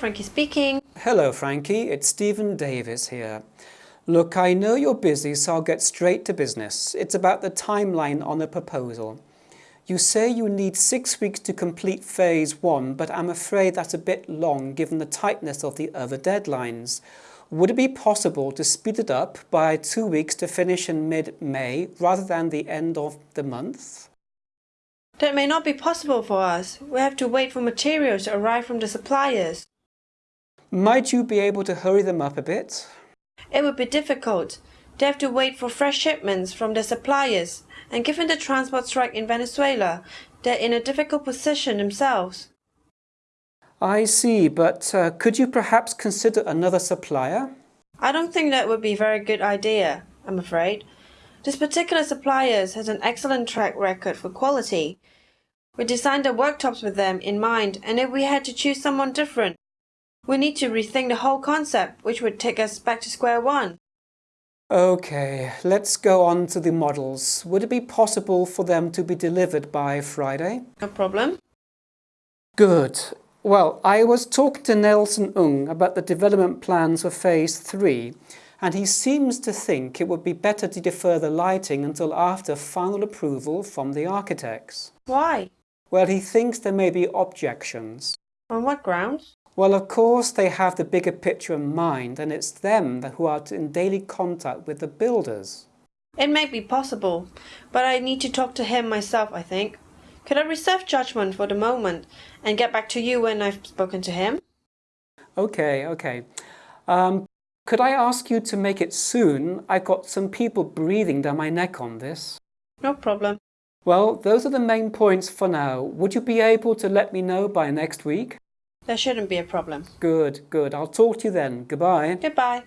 Frankie speaking. Hello, Frankie. It's Stephen Davis here. Look, I know you're busy, so I'll get straight to business. It's about the timeline on the proposal. You say you need six weeks to complete phase one, but I'm afraid that's a bit long given the tightness of the other deadlines. Would it be possible to speed it up by two weeks to finish in mid-May rather than the end of the month? That may not be possible for us. We have to wait for materials to arrive from the suppliers. Might you be able to hurry them up a bit? It would be difficult. They have to wait for fresh shipments from their suppliers, and given the transport strike in Venezuela, they're in a difficult position themselves. I see, but uh, could you perhaps consider another supplier? I don't think that would be a very good idea, I'm afraid. This particular supplier has an excellent track record for quality. We designed the worktops with them in mind, and if we had to choose someone different, we need to rethink the whole concept, which would take us back to square one. Okay, let's go on to the models. Would it be possible for them to be delivered by Friday? No problem. Good. Well, I was talking to Nelson Ung about the development plans for Phase 3 and he seems to think it would be better to defer the lighting until after final approval from the architects. Why? Well, he thinks there may be objections. On what grounds? Well, of course, they have the bigger picture in mind, and it's them who are in daily contact with the builders. It may be possible, but I need to talk to him myself, I think. Could I reserve judgment for the moment and get back to you when I've spoken to him? Okay, okay. Um, could I ask you to make it soon? I've got some people breathing down my neck on this. No problem. Well, those are the main points for now. Would you be able to let me know by next week? There shouldn't be a problem. Good, good. I'll talk to you then. Goodbye. Goodbye.